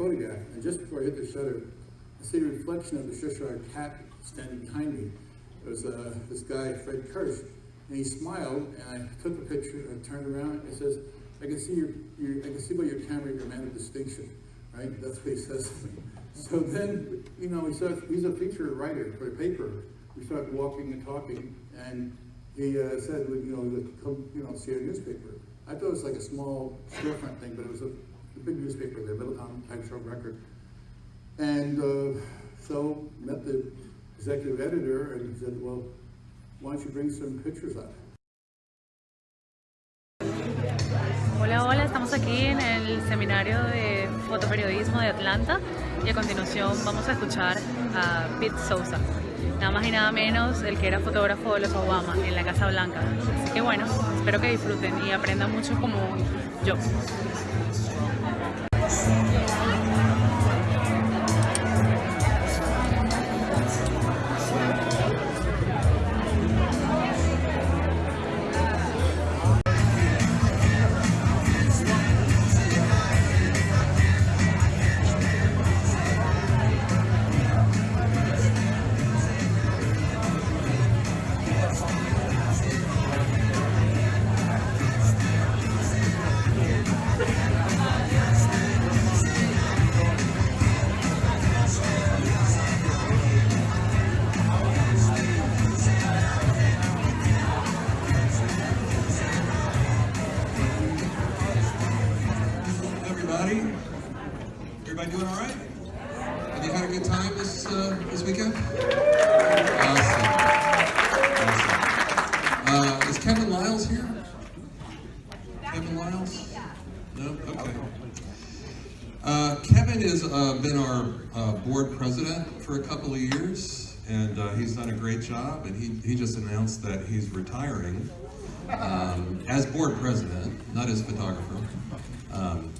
photograph, and just before I hit the shutter, I see a reflection of the Cheshire cat standing behind me. It was uh, this guy, Fred Kirsch, and he smiled, and I took a picture, and I turned around, and it says, I can see your, your I can see by your camera you're a man of distinction, right? That's what he says. So then, you know, he says, he's a feature writer for the paper. We started walking and talking, and he uh, said, you know, come, you know, see our newspaper. I thought it was like a small storefront thing, but it was a, a big newspaper there, Middletown Times Road Record. And uh, so met the executive editor and he said, well, why don't you bring some pictures up? Hola, hola, estamos aquí en el seminario de fotoperiodismo de Atlanta y a continuación vamos a escuchar a Pete Souza, nada más y nada menos el que era fotógrafo de los Obama en la Casa Blanca. Así que bueno, espero que disfruten y aprendan mucho como yo. Uh, is Kevin Lyles here? Kevin Lyles? No? Okay. Uh, Kevin has uh, been our uh, board president for a couple of years, and uh, he's done a great job, and he, he just announced that he's retiring um, as board president, not as photographer. Um,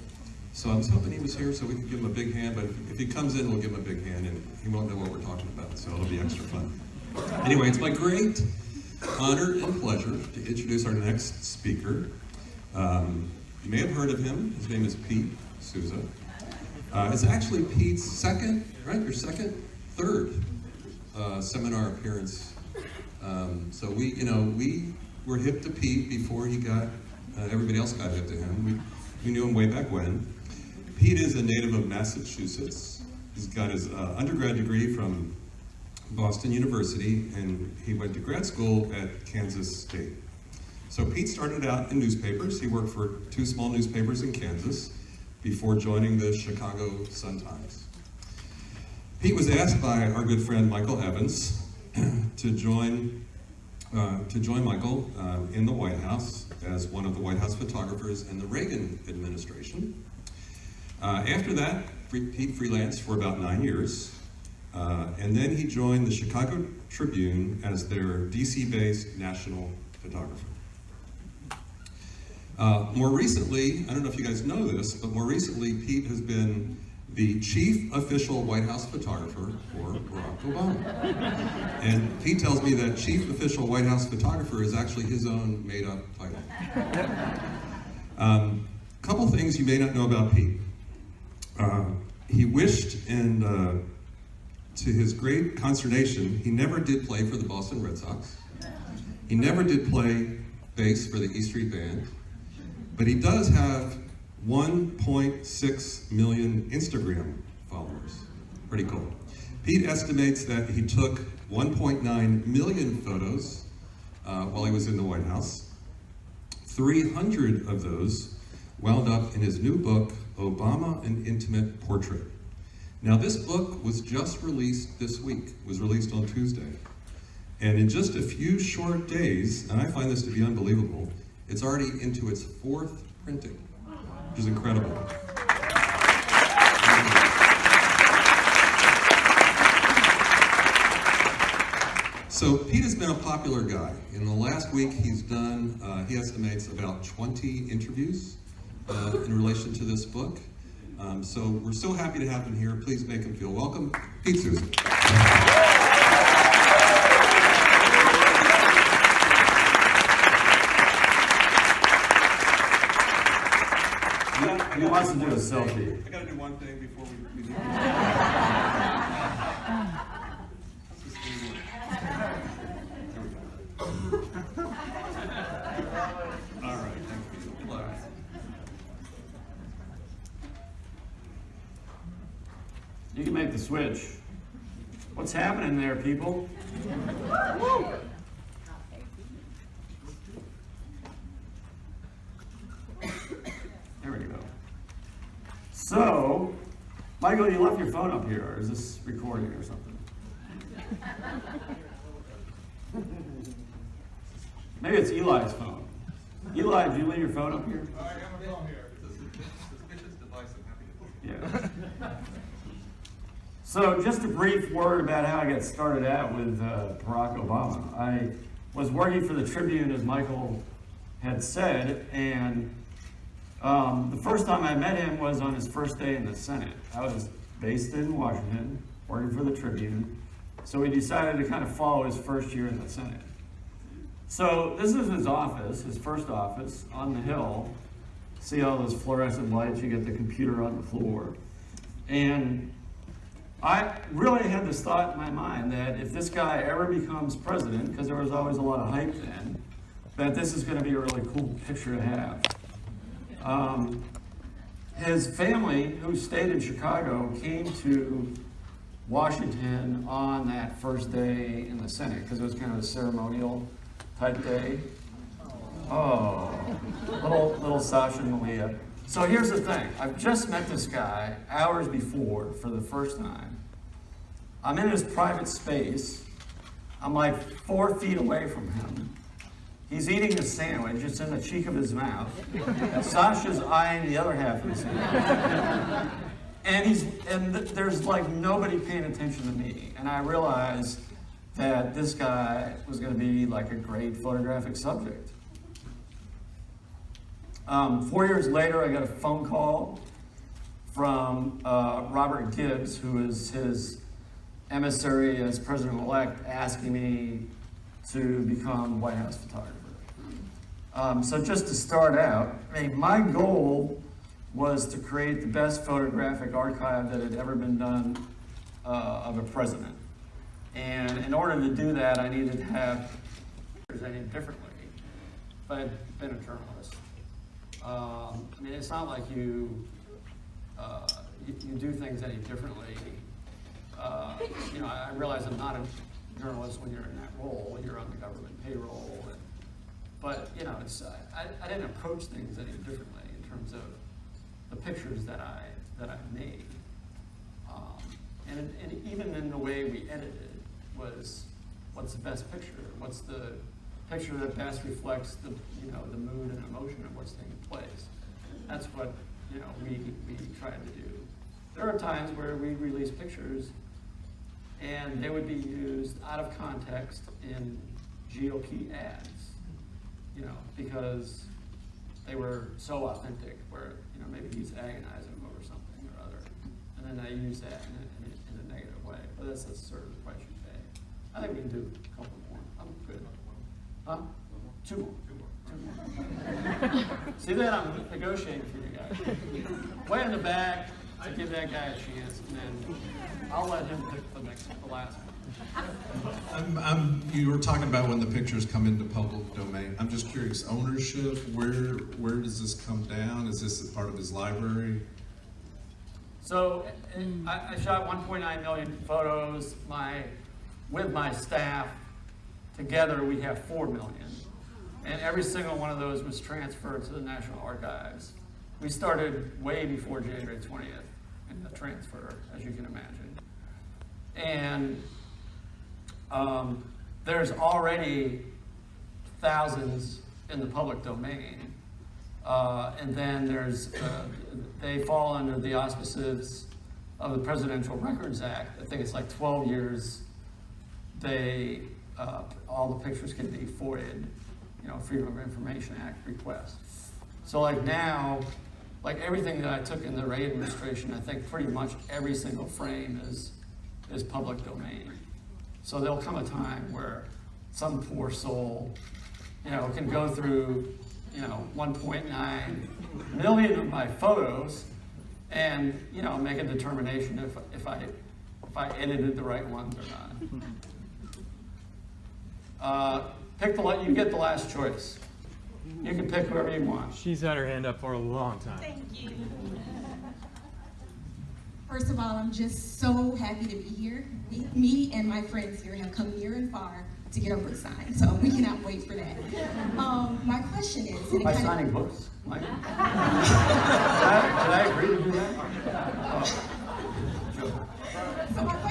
so I was hoping he was here so we could give him a big hand, but if, if he comes in, we'll give him a big hand, and he won't know what we're talking about, so it'll be extra fun. Anyway, it's my great honor and pleasure to introduce our next speaker. Um, you may have heard of him. His name is Pete Souza. Uh, it's actually Pete's second, right? Your second, third uh, seminar appearance. Um, so we, you know, we were hip to Pete before he got, uh, everybody else got hip to him. We, we knew him way back when. Pete is a native of Massachusetts. He's got his uh, undergrad degree from Boston University, and he went to grad school at Kansas State. So Pete started out in newspapers. He worked for two small newspapers in Kansas before joining the Chicago Sun-Times. Pete was asked by our good friend Michael Evans to join uh, to join Michael uh, in the White House as one of the White House photographers in the Reagan administration. Uh, after that, Pete freelanced for about nine years, uh, and then he joined the Chicago Tribune as their DC-based national photographer. Uh, more recently, I don't know if you guys know this, but more recently, Pete has been the chief official White House photographer for Barack Obama. And Pete tells me that chief official White House photographer is actually his own made-up title. Um, couple things you may not know about Pete. Uh, he wished, and uh, to his great consternation, he never did play for the Boston Red Sox. He never did play bass for the E Street Band, but he does have 1.6 million Instagram followers. Pretty cool. Pete estimates that he took 1.9 million photos uh, while he was in the White House. 300 of those wound up in his new book, Obama, An Intimate Portrait. Now this book was just released this week, was released on Tuesday. And in just a few short days, and I find this to be unbelievable, it's already into its fourth printing, which is incredible. So Pete has been a popular guy. In the last week, he's done, uh, he estimates about 20 interviews uh, in relation to this book. Um, so we're so happy to have him here. Please make him feel welcome. Pete Souza. He wants to do a selfie. I gotta do one thing before we, we leave. Let's just do one. There we go. All right, thank you. Good luck. You can make the switch. What's happening there, people? There we go. So, Michael, you left your phone up here, or is this recording or something? Maybe it's Eli's phone. Eli, did you leave your phone up here? I have my phone here. It's a suspicious device, I'm happy to. Yeah. So just a brief word about how I got started out with uh, Barack Obama. I was working for the Tribune, as Michael had said, and um, the first time I met him was on his first day in the Senate. I was based in Washington, working for the Tribune, so we decided to kind of follow his first year in the Senate. So this is his office, his first office on the Hill. See all those fluorescent lights? You get the computer on the floor. And I really had this thought in my mind that if this guy ever becomes president, because there was always a lot of hype then, that this is going to be a really cool picture to have. Um, his family, who stayed in Chicago, came to Washington on that first day in the Senate because it was kind of a ceremonial type day. Oh, little little Sasha and Malia. So here's the thing. I've just met this guy hours before for the first time. I'm in his private space. I'm like four feet away from him. He's eating a sandwich. It's in the cheek of his mouth. Sasha's eyeing the other half of the sandwich. And he's and th- there's like nobody paying attention to me. And I realized that this guy was going to be like a great photographic subject. Um, four years later, I got a phone call from uh, Robert Gibbs, who is his emissary as president-elect, asking me to become White House photographer. Um, so just to start out, I mean, my goal was to create the best photographic archive that had ever been done uh, of a president. And in order to do that, I needed to have presented differently. If I had been a journalist. Um, I mean, it's not like you, uh, you, you do things any differently. Uh, you know, I I realize I'm not a journalist when you're in that role, you're on the government payroll. And, but, you know, it's, I, I didn't approach things any differently in terms of the pictures that I, that I made. Um, and, and even in the way we edited was, what's the best picture? What's the picture that best reflects the, you know, the mood and emotion of what's taking place? That's what, you know, we, we tried to do. There are times where we release pictures and they would be used out of context in GOP ads, you know, because they were so authentic where, you know, maybe he's agonizing over something or other. And then they use that in a, in a, in a negative way. But that's, that's sort of the. I think we can do a couple. Huh? Two more. Two more. See that? I'm negotiating for you guys. Way in the back to give that guy a chance, and then I'll let him pick the next, the last one. I'm, I'm, you were talking about when the pictures come into public domain. I'm just curious, ownership, where, where does this come down? Is this a part of his library? So I, I shot 1.9 million photos. My, with my staff, together we have 4 million. And every single one of those was transferred to the National Archives. We started way before January 20th in the transfer, as you can imagine. And um, there's already thousands in the public domain. Uh, and then there's, uh, they fall under the auspices of the Presidential Records Act. I think it's like 12 years. They, uh, all the pictures can be FOIA'd, you know, Freedom of Information Act request. So like now, like everything that I took in the Reagan administration, I think pretty much every single frame is, is public domain. So there'll come a time where some poor soul, you know, can go through you know, 1.9 million of my photos and, you know, make a determination if, if I, if I edited the right ones or not. Uh, pick the, you get the last choice. You can pick whoever you want. She's had her hand up for a long time. Thank you. First of all, I'm just so happy to be here. Me- Me and my friends here have come near and far to get our book signed, so we cannot wait for that. Um, my question is, and it By kind of- signing books, Mike? Did I, did I agree to do that? Oh.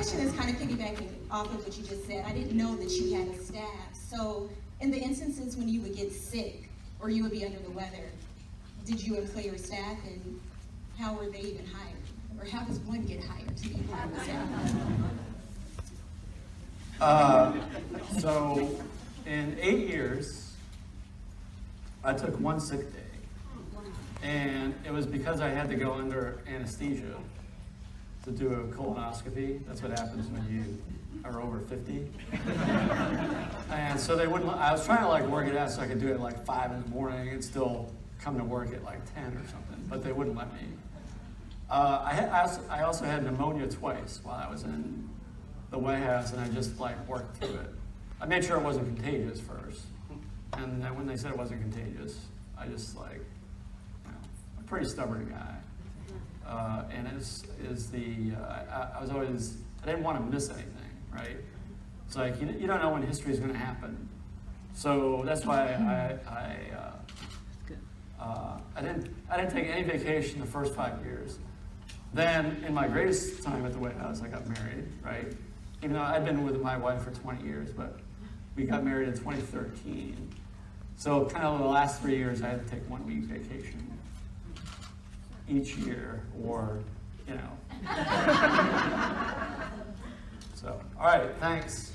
Question is kind of piggybacking off of what you just said. I didn't know that you had a staff. So in the instances when you would get sick or you would be under the weather, did you employ your staff and how were they even hired? Or how does one get hired to be part of the staff? Uh, so, in eight years, I took one sick day. And it was because I had to go under anesthesia to do a colonoscopy. That's what happens when you are over 50. and so they wouldn't, I was trying to like work it out so I could do it at like five in the morning and still come to work at like 10 or something, but they wouldn't let me. Uh, I, had, I, also, I also had pneumonia twice while I was in the White House, and I just like worked through it. I made sure it wasn't contagious first, and then when they said it wasn't contagious, I just like, you know, I'm a pretty stubborn guy, uh, and is is the uh, I, I was always I didn't want to miss anything, right? It's like you, you don't know when history is going to happen, so that's why I I. Uh, uh, I didn't I didn't take any vacation the first five years. Then, in my greatest time at the White House, I got married, right? Even though I'd been with my wife for 20 years, but we got married in 2013. So, kind of the last three years, I had to take one week vacation each year, or, you know. so, all right, thanks.